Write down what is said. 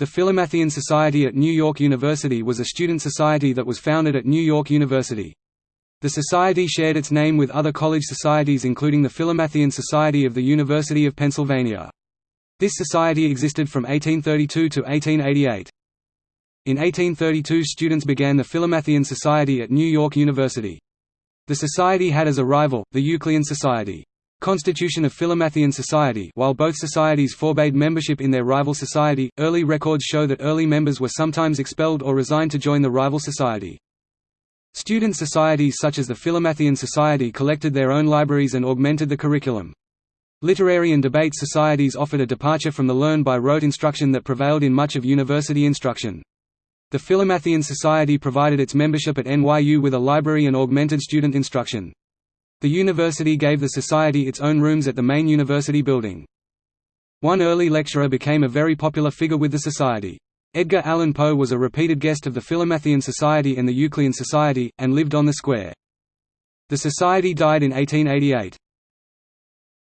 The Philomathean Society at New York University was a student society that was founded at New York University. The society shared its name with other college societies including the Philomathean Society of the University of Pennsylvania. This society existed from 1832 to 1888. In 1832 students began the Philomathean Society at New York University. The society had as a rival, the Euclidean Society. Constitution of Philomathean Society While both societies forbade membership in their rival society, early records show that early members were sometimes expelled or resigned to join the rival society. Student societies such as the Philomathean Society collected their own libraries and augmented the curriculum. Literary and debate societies offered a departure from the learn-by-rote instruction that prevailed in much of university instruction. The Philomathean Society provided its membership at NYU with a library and augmented student instruction. The university gave the society its own rooms at the main university building. One early lecturer became a very popular figure with the society. Edgar Allan Poe was a repeated guest of the Philomathean Society and the Euclidean Society, and lived on the square. The society died in 1888.